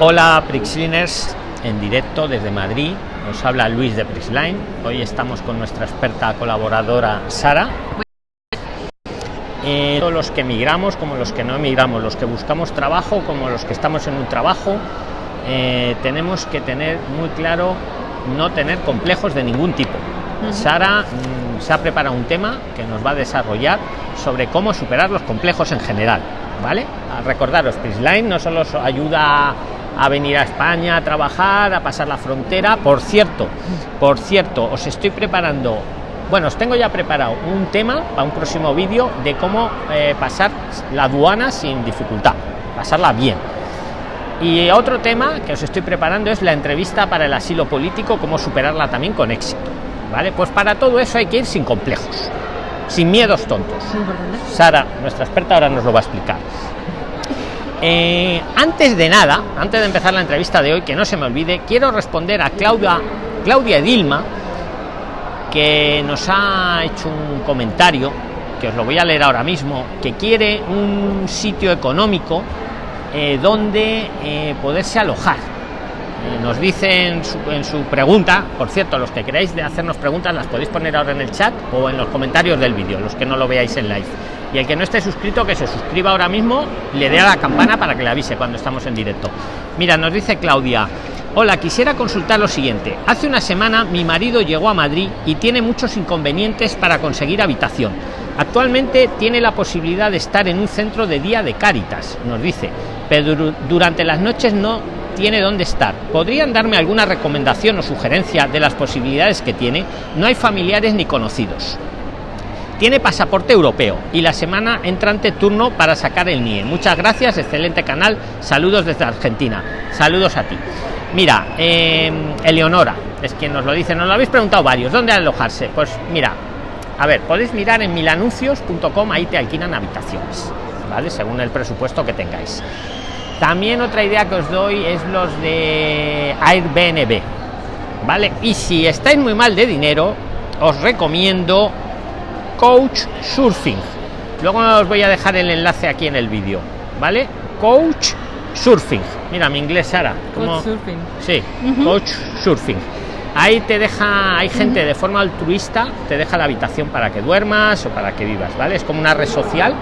Hola Prixliners, en directo desde Madrid. Nos habla Luis de Prixline. Hoy estamos con nuestra experta colaboradora Sara. Eh, todos los que emigramos como los que no emigramos, los que buscamos trabajo como los que estamos en un trabajo, eh, tenemos que tener muy claro no tener complejos de ningún tipo. Sara mm, se ha preparado un tema que nos va a desarrollar sobre cómo superar los complejos en general. ¿Vale? A recordaros, Prisline no solo ayuda a venir a España a trabajar, a pasar la frontera. Por cierto, por cierto, os estoy preparando, bueno, os tengo ya preparado un tema para un próximo vídeo de cómo eh, pasar la aduana sin dificultad, pasarla bien. Y otro tema que os estoy preparando es la entrevista para el asilo político, cómo superarla también con éxito. ¿Vale? Pues para todo eso hay que ir sin complejos, sin miedos tontos. Sara, nuestra experta, ahora nos lo va a explicar. Eh, antes de nada, antes de empezar la entrevista de hoy, que no se me olvide, quiero responder a Claudia, Claudia Dilma, que nos ha hecho un comentario, que os lo voy a leer ahora mismo, que quiere un sitio económico eh, donde eh, poderse alojar. nos dice en su, pregunta, por cierto, los que queráis hacernos preguntas las podéis poner ahora en el chat o en los comentarios del vídeo, los que no lo veáis en live y el que no esté suscrito que se suscriba ahora mismo le dé a la campana para que le avise cuando estamos en directo mira nos dice claudia hola quisiera consultar lo siguiente hace una semana mi marido llegó a madrid y tiene muchos inconvenientes para conseguir habitación actualmente tiene la posibilidad de estar en un centro de día de cáritas nos dice pero durante las noches no tiene dónde estar. ¿Podrían darme alguna recomendación o sugerencia de las posibilidades que tiene? No hay familiares ni conocidos. Tiene pasaporte europeo y la semana entrante turno para sacar el NIE. Muchas gracias, excelente canal. Saludos desde Argentina. Saludos a ti. Mira, eh, Eleonora, es quien nos lo dice, nos lo habéis preguntado varios. ¿Dónde alojarse? Pues mira, a ver, podéis mirar en milanuncios.com, ahí te alquilan habitaciones, ¿vale? Según el presupuesto que tengáis. También otra idea que os doy es los de Airbnb, ¿vale? Y si estáis muy mal de dinero, os recomiendo coach surfing. Luego os voy a dejar el enlace aquí en el vídeo vale coach surfing. Mira mi inglés Sara como surfing. sí coach surfing. Ahí te deja hay gente de forma altruista te deja la habitación para que duermas o para que vivas vale es como una red social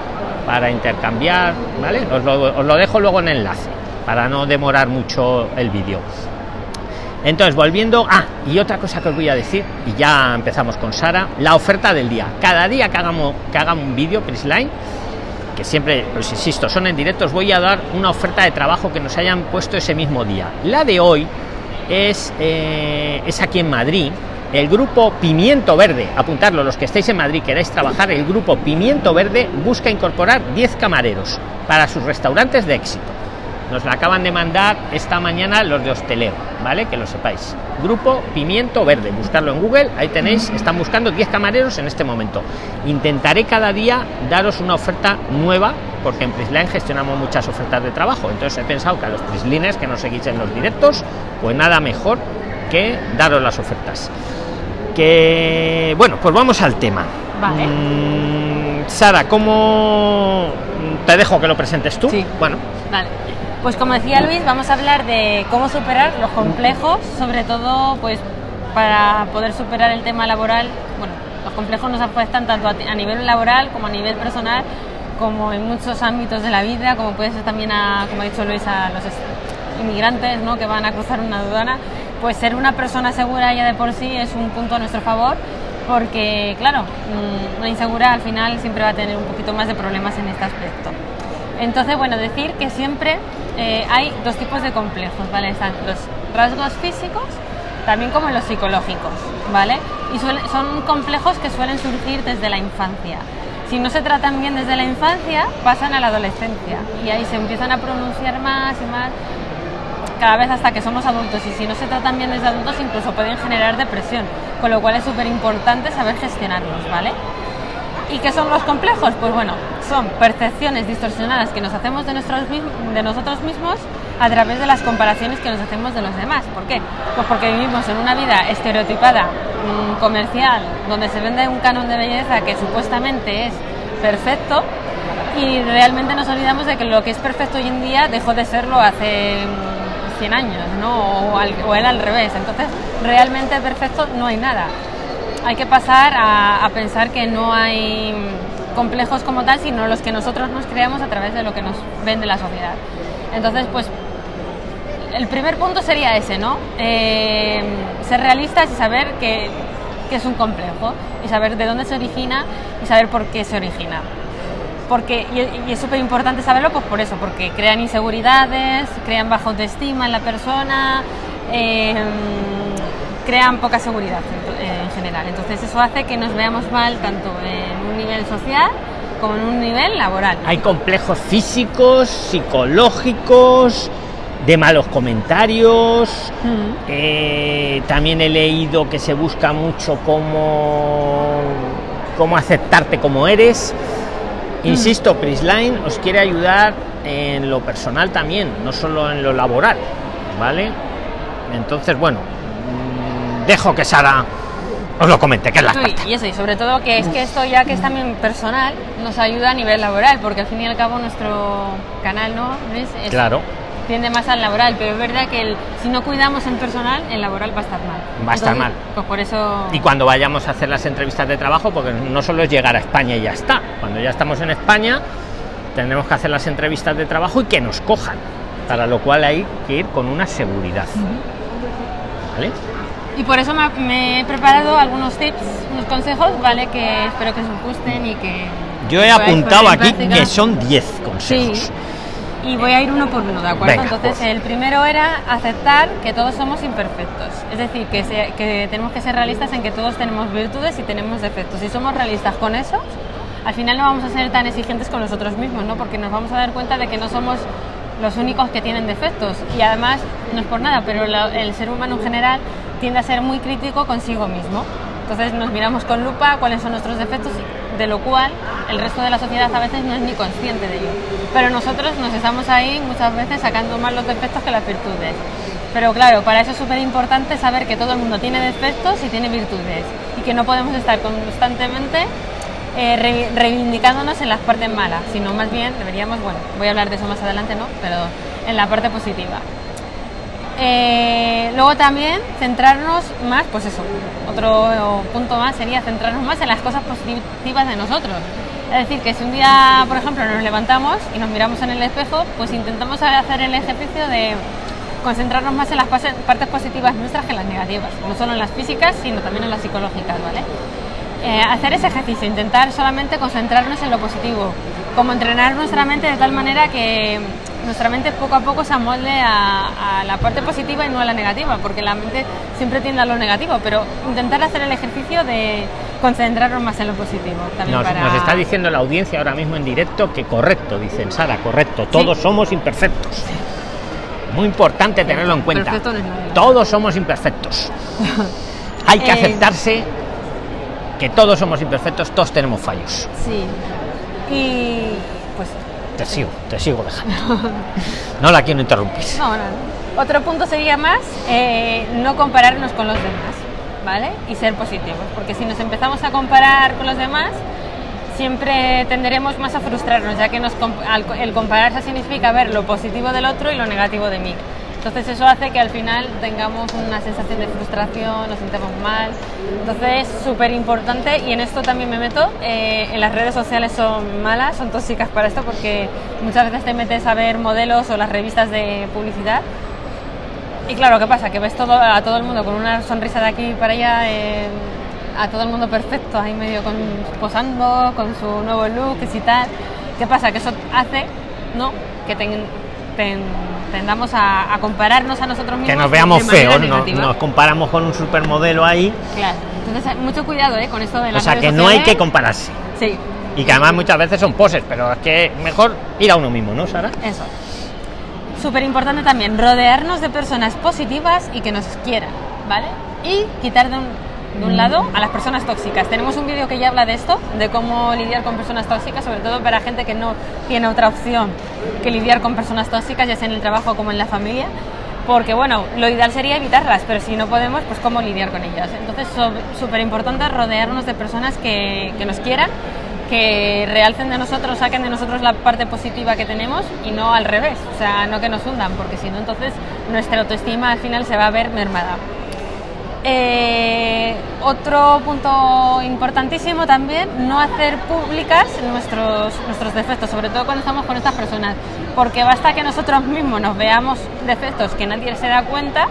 para intercambiar vale os lo, os lo dejo luego en enlace para no demorar mucho el vídeo entonces, volviendo. Ah, y otra cosa que os voy a decir, y ya empezamos con Sara, la oferta del día. Cada día que hagamos que hagan un vídeo, Prisline, que siempre, pues insisto, son en directo, os voy a dar una oferta de trabajo que nos hayan puesto ese mismo día. La de hoy es, eh, es aquí en Madrid. El grupo Pimiento Verde, apuntarlo, los que estéis en Madrid, queráis trabajar, el grupo Pimiento Verde busca incorporar 10 camareros para sus restaurantes de éxito nos la acaban de mandar esta mañana los de hostelero vale que lo sepáis. Grupo pimiento verde. Buscarlo en google ahí tenéis. Están buscando 10 camareros en este momento. Intentaré cada día daros una oferta nueva porque en Prisline gestionamos muchas ofertas de trabajo. Entonces he pensado que a los Prislines que nos seguís en los directos pues nada mejor que daros las ofertas. Que bueno pues vamos al tema. Vale. Mm, Sara cómo te dejo que lo presentes tú sí. bueno. Vale pues como decía Luis, vamos a hablar de cómo superar los complejos, sobre todo pues para poder superar el tema laboral. Bueno, los complejos nos afectan tanto a nivel laboral como a nivel personal, como en muchos ámbitos de la vida, como puede ser también, a, como ha dicho Luis, a los inmigrantes ¿no? que van a cruzar una aduana. Pues ser una persona segura ya de por sí es un punto a nuestro favor, porque claro, mm, una insegura al final siempre va a tener un poquito más de problemas en este aspecto. Entonces, bueno, decir que siempre eh, hay dos tipos de complejos, ¿vale? Están los rasgos físicos, también como los psicológicos, ¿vale? Y son complejos que suelen surgir desde la infancia. Si no se tratan bien desde la infancia, pasan a la adolescencia y ahí se empiezan a pronunciar más y más cada vez hasta que somos adultos y si no se tratan bien desde adultos incluso pueden generar depresión, con lo cual es súper importante saber gestionarlos, ¿vale? ¿Y qué son los complejos? Pues bueno, son percepciones distorsionadas que nos hacemos de, nuestros, de nosotros mismos a través de las comparaciones que nos hacemos de los demás. ¿Por qué? Pues porque vivimos en una vida estereotipada, mmm, comercial, donde se vende un canon de belleza que supuestamente es perfecto y realmente nos olvidamos de que lo que es perfecto hoy en día dejó de serlo hace 100 años, ¿no? O, al, o al revés. Entonces, realmente perfecto no hay nada. Hay que pasar a, pensar que no hay complejos como tal, sino los que nosotros nos creamos a través de lo que nos vende la sociedad. Entonces, pues el primer punto sería ese, ¿no? Eh, ser realistas y saber que, es un complejo y saber de dónde se origina y saber por qué se origina. Porque, y, es súper importante saberlo pues por eso, porque crean inseguridades, crean baja autoestima en la persona, eh, crean poca seguridad general. Entonces eso hace que nos veamos mal tanto en un nivel social como en un nivel laboral. Hay complejos físicos, psicológicos, de malos comentarios. Eh, también he leído que se busca mucho cómo, cómo aceptarte como eres. Insisto, Prisline os quiere ayudar en lo personal también, no solo en lo laboral, ¿vale? Entonces, bueno, mm, dejo que Sara os lo comente, que es la sí, y eso, y sobre todo que es que esto ya que es también personal, nos ayuda a nivel laboral, porque al fin y al cabo nuestro canal, ¿no? ¿Ves? Es, claro tiende más al laboral, pero es verdad que el, si no cuidamos el personal, el laboral va a estar mal. Va a estar Entonces, mal. Pues por eso... Y cuando vayamos a hacer las entrevistas de trabajo, porque no solo es llegar a España y ya está, cuando ya estamos en España, tendremos que hacer las entrevistas de trabajo y que nos cojan, para lo cual hay que ir con una seguridad. Uh -huh. ¿Vale? Y por eso me, me, he preparado algunos tips, unos consejos, ¿vale? Que espero que os gusten y que... Yo he apuntado aquí que son 10 consejos. Sí y voy a ir uno por uno, ¿de acuerdo? Venga, Entonces, pues. el primero era aceptar que todos somos imperfectos. Es decir, que, se, que, tenemos que ser realistas en que todos tenemos virtudes y tenemos defectos. Si somos realistas con eso, al final no vamos a ser tan exigentes con nosotros mismos, ¿no? Porque nos vamos a dar cuenta de que no somos los únicos que tienen defectos. Y además, no es por nada, pero la, el ser humano en general tiende a ser muy crítico consigo mismo. Entonces nos miramos con lupa cuáles son nuestros defectos, de lo cual el resto de la sociedad a veces no es ni consciente de ello. Pero nosotros nos estamos ahí muchas veces sacando más los defectos que las virtudes. Pero claro, para eso es súper importante saber que todo el mundo tiene defectos y tiene virtudes y que no podemos estar constantemente eh, re reivindicándonos en las partes malas, sino más bien deberíamos, bueno, voy a hablar de eso más adelante, ¿no? Pero en la parte positiva. Eh, luego también centrarnos más, pues eso, otro punto más sería centrarnos más en las cosas positivas de nosotros. Es decir, que si un día, por ejemplo, nos levantamos y nos miramos en el espejo, pues intentamos hacer el ejercicio de concentrarnos más en las partes positivas nuestras que en las negativas, no solo en las físicas, sino también en las psicológicas, ¿vale? Eh, hacer ese ejercicio, intentar solamente concentrarnos en lo positivo, como entrenar nuestra mente de tal manera que nuestra mente poco a poco se amolde a, a, la parte positiva y no a la negativa, porque la mente siempre tiende a lo negativo, pero intentar hacer el ejercicio de concentrarnos más en lo positivo. También nos, para... nos está diciendo la audiencia ahora mismo en directo que correcto, dicen Sara, correcto, todos sí. somos imperfectos. Muy importante tenerlo en cuenta. No todos somos imperfectos. Hay que eh... aceptarse que todos somos imperfectos, todos tenemos fallos. Sí. Y te sigo, te sigo dejando. no la quiero interrumpir. No, no. Otro punto sería más eh, no compararnos con los demás, ¿vale? Y ser positivos, porque si nos empezamos a comparar con los demás, siempre tenderemos más a frustrarnos, ya que nos, el compararse significa ver lo positivo del otro y lo negativo de mí. Entonces eso hace que al final tengamos una sensación de frustración, nos sintamos mal. Entonces es súper importante y en esto también me meto. Eh, en las redes sociales son malas, son tóxicas para esto porque muchas veces te metes a ver modelos o las revistas de publicidad. Y claro, ¿qué pasa? Que ves todo, a todo el mundo con una sonrisa de aquí para allá, eh, a todo el mundo perfecto, ahí medio con, posando, con su nuevo look y tal. ¿Qué pasa? Que eso hace ¿no? que ten, ten, tendamos a, a, compararnos a nosotros mismos. Que nos veamos feos, no, nos comparamos con un supermodelo ahí. Claro, entonces mucho cuidado ¿eh? con esto de las O sea, que no hay que compararse. Sí. Y que además muchas veces son poses, pero es que mejor ir a uno mismo, ¿no, Sara? Eso. Súper importante también, rodearnos de personas positivas y que nos quieran, ¿vale? Y quitar de un, de un lado a las personas tóxicas. Tenemos un vídeo que ya habla de esto, de cómo lidiar con personas tóxicas, sobre todo para gente que no tiene otra opción que lidiar con personas tóxicas, ya sea en el trabajo como en la familia. Porque, bueno, lo ideal sería evitarlas, pero si no podemos, pues cómo lidiar con ellas. Entonces, súper importante rodearnos de personas que, que nos quieran que realcen de nosotros, saquen de nosotros la parte positiva que tenemos y no al revés, o sea, no que nos hundan, porque si no, entonces nuestra autoestima al final se va a ver mermada. Eh, otro punto importantísimo también, no hacer públicas nuestros, nuestros defectos, sobre todo cuando estamos con estas personas, porque basta que nosotros mismos nos veamos defectos que nadie se da cuenta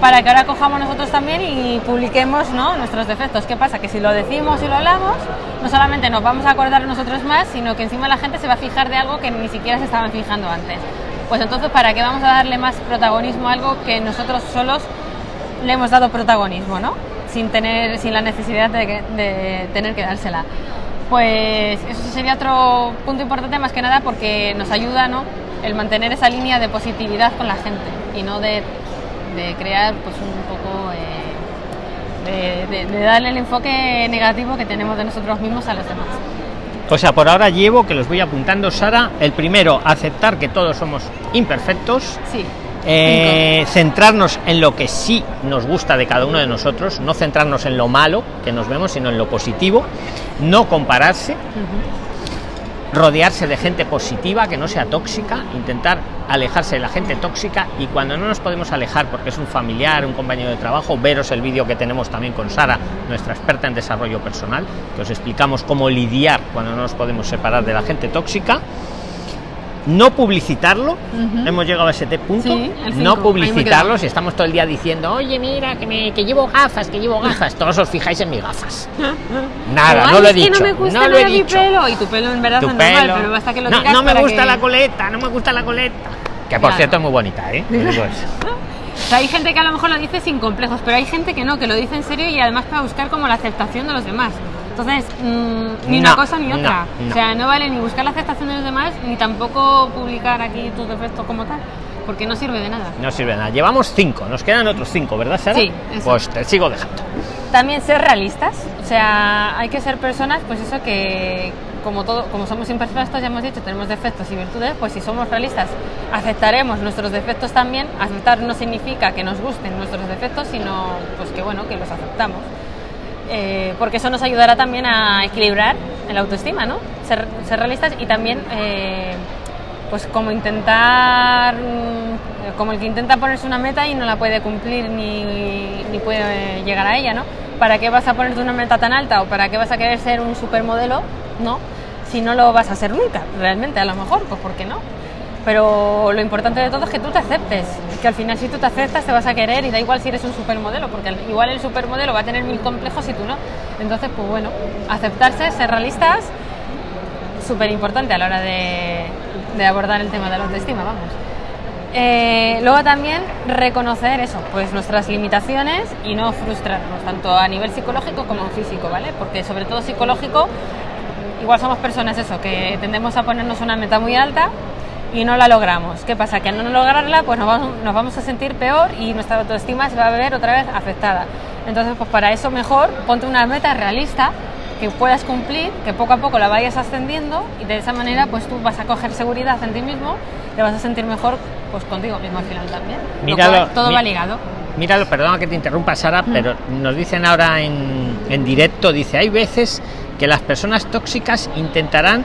para que ahora cojamos nosotros también y publiquemos ¿no? nuestros defectos. ¿Qué pasa? Que si lo decimos y lo hablamos, no solamente nos vamos a acordar nosotros más, sino que encima la gente se va a fijar de algo que ni siquiera se estaban fijando antes. Pues entonces, ¿para qué vamos a darle más protagonismo a algo que nosotros solos le hemos dado protagonismo, ¿no? Sin, tener, sin la necesidad de, tener que dársela. Pues eso sería otro punto importante más que nada porque nos ayuda, ¿no? El mantener esa línea de positividad con la gente y no de, crear pues un poco eh, de, darle el enfoque negativo que tenemos de nosotros mismos a los demás. O sea, por ahora llevo que los voy apuntando, Sara. El primero, aceptar que todos somos imperfectos. Sí. Eh, centrarnos en lo que sí nos gusta de cada uno de nosotros, no centrarnos en lo malo que nos vemos, sino en lo positivo, no compararse, rodearse de gente positiva que no sea tóxica, intentar alejarse de la gente tóxica y cuando no nos podemos alejar porque es un familiar, un compañero de trabajo, veros el vídeo que tenemos también con Sara, nuestra experta en desarrollo personal, que os explicamos cómo lidiar cuando no nos podemos separar de la gente tóxica no publicitarlo, hemos llegado a ese punto, no publicitarlo, si estamos todo el día diciendo, oye, mira, que, me, que llevo gafas, que llevo gafas, todos os fijáis en mis gafas. Nada, no lo he dicho. no, lo he dicho. pelo, y tu pelo en verdad es normal, pero basta que lo No, no me gusta la coleta, no me gusta la coleta. Que por cierto es muy bonita, ¿eh? hay gente que a lo mejor lo dice sin complejos, pero hay gente que no, que lo dice en serio y además para buscar como la aceptación de los demás. Entonces, mm, ni una cosa ni otra. O sea, no vale ni buscar la aceptación de los demás, ni tampoco publicar aquí tus defectos como tal, porque no sirve de nada. No sirve de nada. Llevamos cinco, nos quedan otros cinco, ¿verdad, Sara? Sí. Pues te sigo dejando. También ser realistas. O sea, hay que ser personas, pues eso que, como todo, como somos imperfectos, ya hemos dicho, tenemos defectos y virtudes, pues si somos realistas, aceptaremos nuestros defectos también. Aceptar no significa que nos gusten nuestros defectos, sino pues que bueno, que los aceptamos. Eh, porque eso nos ayudará también a equilibrar el autoestima, ¿no? Ser, realistas y también, eh, pues como intentar, mm, como el que intenta ponerse una meta y no la puede cumplir ni, ni puede llegar a ella, ¿no? ¿Para qué vas a ponerte una meta tan alta o para qué vas a querer ser un supermodelo, ¿no? Si no lo vas a ser nunca, realmente, a lo mejor, pues ¿por qué no? Pero lo importante de todo es que tú te aceptes, que al final si tú te aceptas te vas a querer y da igual si eres un supermodelo, porque igual el supermodelo va a tener mil complejos y tú no. Entonces, pues bueno, aceptarse, ser realistas, súper importante a la hora de, abordar el tema de la autoestima, vamos. Eh, luego también reconocer eso, pues nuestras limitaciones y no frustrarnos, tanto a nivel psicológico como físico, ¿vale? Porque sobre todo psicológico, igual somos personas eso, que tendemos a ponernos una meta muy alta y no la logramos. ¿Qué pasa? Que al no lograrla, pues nos vamos, nos vamos a sentir peor y nuestra autoestima se va a ver otra vez afectada. Entonces, pues para eso mejor ponte una meta realista que puedas cumplir, que poco a poco la vayas ascendiendo y de esa manera pues tú vas a coger seguridad en ti mismo, te vas a sentir mejor pues contigo mismo al final también. Míralo, todo va ligado. Míralo, perdona que te interrumpa Sara, mm. pero nos dicen ahora en, en directo, dice, hay veces que las personas tóxicas intentarán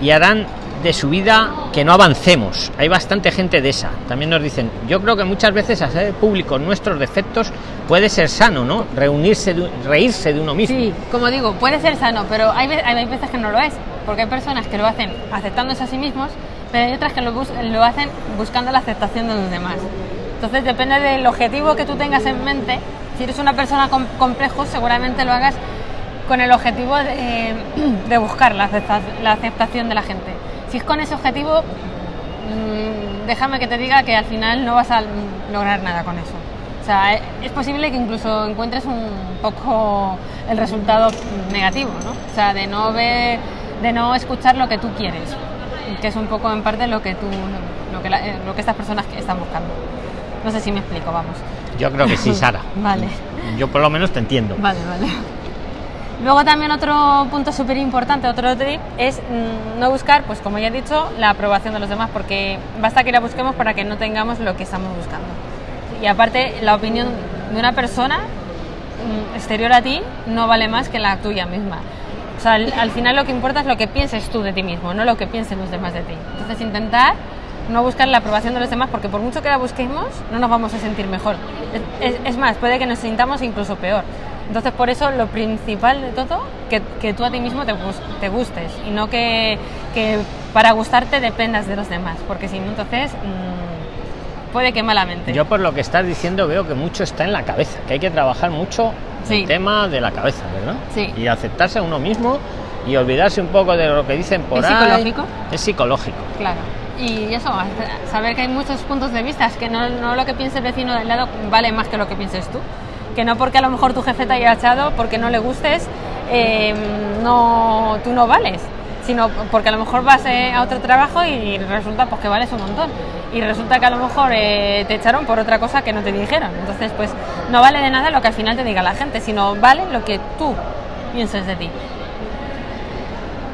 y harán de su vida que no avancemos. Hay bastante gente de esa. También nos dicen, yo creo que muchas veces hacer público nuestros defectos puede ser sano, ¿no? Reunirse, reírse de uno mismo. Sí, como digo, puede ser sano, pero hay, hay veces que no lo es, porque hay personas que lo hacen aceptándose a sí mismos, pero hay otras que lo, lo hacen buscando la aceptación de los demás. Entonces depende del objetivo que tú tengas en mente. Si eres una persona con complejos, seguramente lo hagas con el objetivo de, de buscar la aceptación de la gente si es con ese objetivo, mm, déjame que te diga que al final no vas a lograr nada con eso. O sea, e, es posible que incluso encuentres un poco el resultado negativo, ¿no? O sea, de no ver, de no escuchar lo que tú quieres, que es un poco en parte lo que tú, lo que, eh, lo que estas personas están buscando. No sé si me explico, vamos. Yo creo que sí, Sara. vale. Yo por lo menos te entiendo. Vale, vale. Luego también otro punto súper importante, otro tip, es mm, no buscar, pues como ya he dicho, la aprobación de los demás, porque basta que la busquemos para que no tengamos lo que estamos buscando. Y aparte, la opinión de una persona mm, exterior a ti no vale más que la tuya misma. O sea, al, al final lo que importa es lo que pienses tú de ti mismo, no lo que piensen los demás de ti. Entonces intentar no buscar la aprobación de los demás, porque por mucho que la busquemos, no nos vamos a sentir mejor. Es, es- es más, puede que nos sintamos incluso peor. Entonces, por eso lo principal de todo, que, que tú a ti mismo te, te gustes y no que, que para gustarte dependas de los demás, porque si no, entonces mm, puede que malamente. Yo por lo que estás diciendo veo que mucho está en la cabeza, que hay que trabajar mucho Sí. el tema de la cabeza, ¿verdad? Sí. Y aceptarse a uno mismo y olvidarse un poco de lo que dicen por ¿Es ahí. psicológico? Es psicológico. Claro. Y eso, saber que hay muchos puntos de vista, es que no, no lo que piense el vecino del lado vale más que lo que pienses tú. Que no porque a lo mejor tu jefe te haya echado, porque no le gustes, eh, no, tú no vales, sino porque a lo mejor vas eh, a otro trabajo y resulta pues, que vales un montón. Y resulta que a lo mejor eh, te echaron por otra cosa que no te dijeron. Entonces, pues no vale de nada lo que al final te diga la gente, sino vale lo que tú pienses de ti.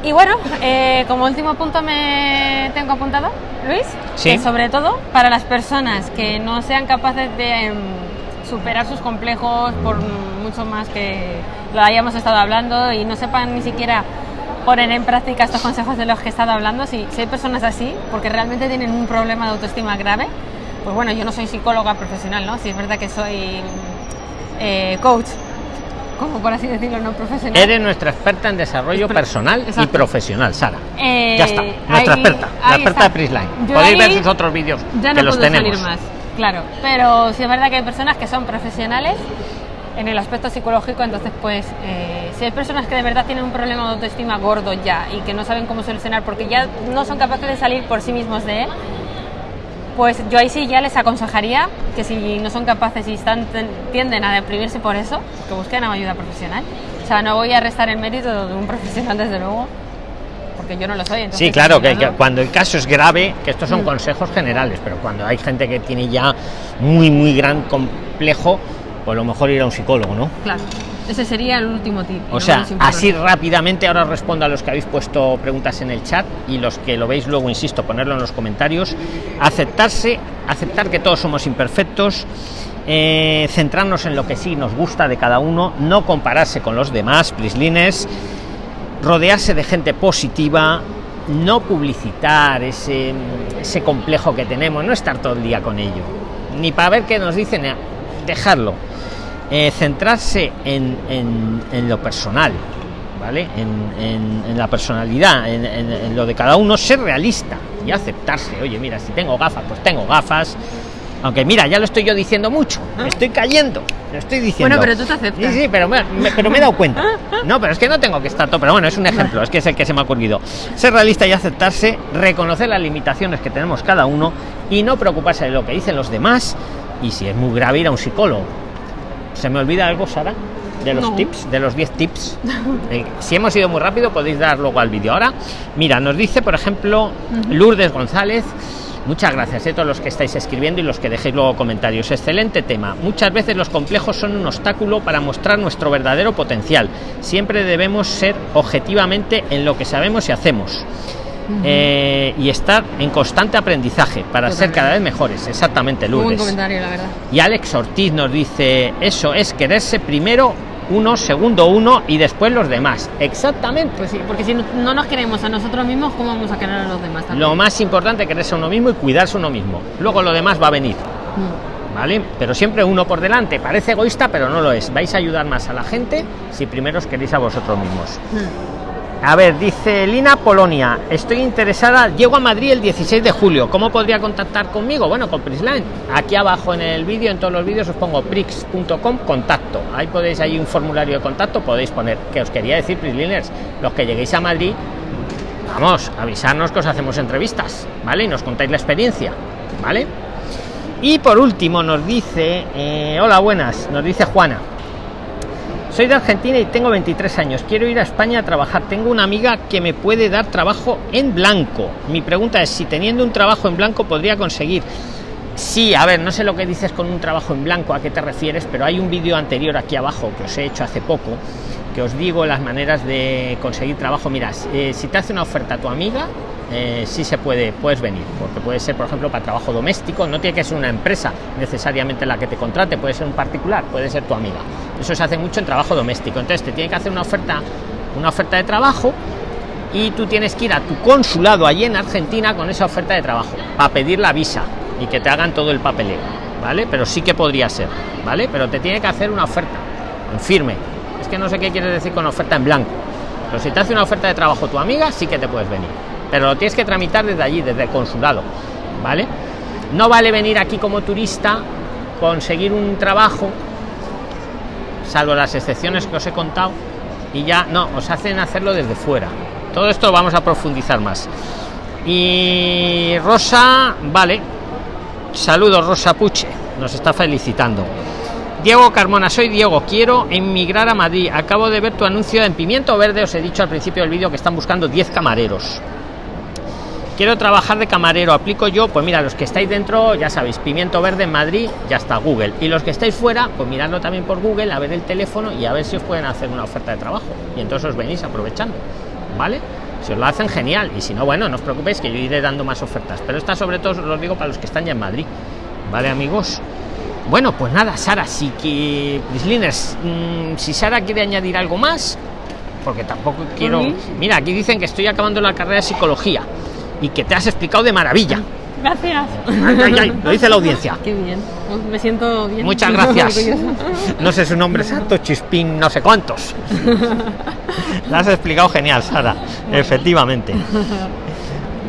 Y bueno, eh, como último punto me tengo apuntado, Luis, Sí. que sobre todo para las personas que no sean capaces de em, superar sus complejos por mucho más que lo hayamos estado hablando y no sepan ni siquiera poner en práctica estos consejos de los que he estado hablando, si, si hay personas así, porque realmente tienen un problema de autoestima grave, pues bueno, yo no soy psicóloga profesional, ¿no? Si es verdad que soy eh, coach, como por así decirlo, no profesional. Eres nuestra experta en desarrollo personal y Exacto. profesional, Sara. Eh, ya está, nuestra ahí- experta, la experta está. de Prisline. Podéis ver sus otros vídeos ya que no los puedo tenemos. salir más, claro. Pero sí es verdad que hay personas que son profesionales en el aspecto psicológico, entonces pues eh, si hay personas que de verdad tienen un problema de autoestima gordo ya y que no saben cómo solucionar porque ya no son capaces de salir por sí mismos de él, pues yo ahí sí ya les aconsejaría que si no son capaces y están, tienden a deprimirse por eso, que busquen ayuda profesional. O sea, no voy a restar el mérito de un profesional desde luego, porque yo no lo soy. entonces, Sí, claro, que, que cuando el caso es grave, que estos son Mm. consejos generales, pero cuando hay gente que tiene ya muy, muy gran complejo, pues a lo mejor ir a un psicólogo, ¿no? Claro, ese sería el último tip. O sea, así rápidamente ahora respondo a los que habéis puesto preguntas en el chat y los que lo veis luego, insisto, ponerlo en los comentarios. Aceptarse, aceptar que todos somos imperfectos, eh, centrarnos en lo que sí nos gusta de cada uno, no compararse con los demás, prislines, rodearse de gente positiva, no publicitar ese, ese complejo que tenemos, no estar todo el día con ello, ni para ver qué nos dicen, eh, dejarlo. Eh, centrarse en, en- en lo personal, ¿vale? En, en- la personalidad, en lo de cada uno, ser realista y aceptarse. Oye, mira, si tengo gafas, pues tengo gafas. Aunque mira, ya lo estoy yo diciendo mucho, me estoy cayendo, lo estoy diciendo. Bueno, pero tú te aceptas. Sí, sí, pero me, me- pero me he dado cuenta. No, pero es que no tengo que estar todo. Pero bueno, es un ejemplo, es que es el que se me ha ocurrido. Ser realista y aceptarse, reconocer las limitaciones que tenemos cada uno y no preocuparse de lo que dicen los demás. Y si es muy grave, ir a un psicólogo. ¿Se me olvida algo, Sara? De los No. tips, de los 10 tips. Eh, si hemos ido muy rápido, podéis dar luego al vídeo. Ahora, mira, nos dice, por ejemplo, Lourdes González. Muchas gracias a todos los que estáis escribiendo y los que dejéis luego comentarios. Excelente tema. Muchas veces los complejos son un obstáculo para mostrar nuestro verdadero potencial. Siempre debemos ser objetivamente en lo que sabemos y hacemos. Eh, y estar en constante aprendizaje para ser cada vez mejores. Exactamente, Muy buen Lourdes. comentario, la verdad. Y Alex Ortiz nos dice, eso es quererse primero uno, segundo uno y después los demás. Exactamente. Pues sí, porque si no, no nos queremos a nosotros mismos, ¿cómo vamos a querer a los demás también? Lo más importante quererse a uno mismo y cuidarse uno mismo. Luego lo demás va a venir. Mm. ¿Vale? Pero siempre uno por delante. Parece egoísta, pero no lo es. Vais a ayudar más a la gente si primero os queréis a vosotros mismos. Mm. A ver, dice Lina Polonia, estoy interesada, llego a Madrid el 16 de julio, ¿cómo podría contactar conmigo? Bueno, con Prisline. Aquí abajo en el vídeo, en todos los vídeos os pongo prix.com contacto. Ahí podéis, hay un formulario de contacto, podéis poner, que os quería decir, Prisliners, los que lleguéis a Madrid, vamos, avisarnos que os hacemos entrevistas, ¿vale? Y nos contáis la experiencia, ¿vale? Y por último nos dice, eh, hola, buenas, nos dice Juana. Soy de Argentina y tengo 23 años. Quiero ir a España a trabajar. Tengo una amiga que me puede dar trabajo en blanco. Mi pregunta es si teniendo un trabajo en blanco podría conseguir. Sí, a ver, no sé lo que dices con un trabajo en blanco, a qué te refieres, pero hay un vídeo anterior aquí abajo que os he hecho hace poco, que os digo las maneras de conseguir trabajo. Mira, eh, si te hace una oferta tu amiga, eh, sí se puede, puedes venir, porque puede ser, por ejemplo, para trabajo doméstico, no tiene que ser una empresa necesariamente la que te contrate, puede ser un particular, puede ser tu amiga. Eso se hace mucho en trabajo doméstico. Entonces te tiene que hacer una oferta una oferta de trabajo y tú tienes que ir a tu consulado allí en Argentina con esa oferta de trabajo para pedir la visa y que te hagan todo el papeleo, ¿vale? Pero sí que podría ser, ¿vale? Pero te tiene que hacer una oferta en firme. Es que no sé qué quieres decir con oferta en blanco. Pero si te hace una oferta de trabajo tu amiga, sí que te puedes venir. Pero lo tienes que tramitar desde allí, desde el consulado, ¿vale? No vale venir aquí como turista, conseguir un trabajo, salvo las excepciones que os he contado, y ya no, os hacen hacerlo desde fuera. Todo esto vamos a profundizar más. Y Rosa, vale. Saludos, Rosa Puche. Nos está felicitando. Diego Carmona, soy Diego, quiero emigrar a Madrid. Acabo de ver tu anuncio en Pimiento Verde, os he dicho al principio del vídeo que están buscando 10 camareros. Quiero trabajar de camarero, aplico yo, pues mira, los que estáis dentro, ya sabéis, Pimiento Verde en Madrid, ya está Google. Y los que estáis fuera, pues miradlo también por Google, a ver el teléfono y a ver si os pueden hacer una oferta de trabajo. Y entonces os venís aprovechando, ¿vale? Si os lo hacen, genial. Y si no, bueno, no os preocupéis que yo iré dando más ofertas. Pero esta sobre todo os lo digo para los que están ya en Madrid. ¿Vale, amigos? Bueno, pues nada, Sara, sí que... Prisliners, mmm, si Sara quiere añadir algo más, porque tampoco quiero... Mira, aquí dicen que estoy acabando la carrera de psicología y que te has explicado de maravilla. Gracias. Ay, ay, ay, lo dice la audiencia. Qué bien. Pues me siento bien. Muchas gracias. No sé su nombre exacto, Chispín, no sé cuántos. La has explicado genial, Sara. Efectivamente.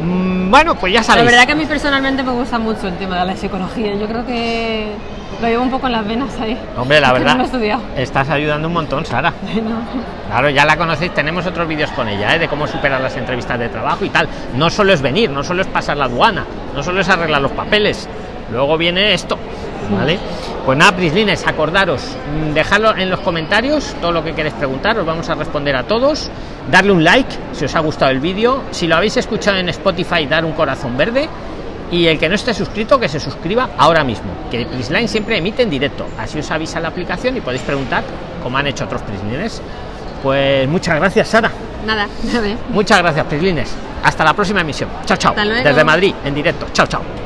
Mm, Bueno, pues ya La sabéis. verdad que a mí personalmente me gusta mucho el tema de la psicología. Yo creo que lo llevo un poco en las venas ahí. Hombre, la verdad. No he. Estás ayudando un montón, Sara. No. Claro, ya la conocéis, tenemos otros vídeos con ella, ¿eh? de cómo superar las entrevistas de trabajo y tal. No solo es venir, no solo es pasar la aduana, no solo es arreglar los papeles. Luego viene esto, ¿vale? Pues nada, Prislines, acordaros, mm, dejadlo en los comentarios todo lo que queréis preguntar, os vamos a responder a todos. Darle un like si os ha gustado el vídeo. Si lo habéis escuchado en Spotify, dar un corazón verde. Y el que no esté suscrito, que se suscriba ahora mismo. Que Prisline siempre emite en directo. Así os avisa la aplicación y podéis preguntar, como han hecho otros Prislines. Pues muchas gracias, Sara. Nada, a ver. Muchas gracias, Prislines. Hasta la próxima emisión. Chao, chao. Desde Madrid, en directo. Chao, chao.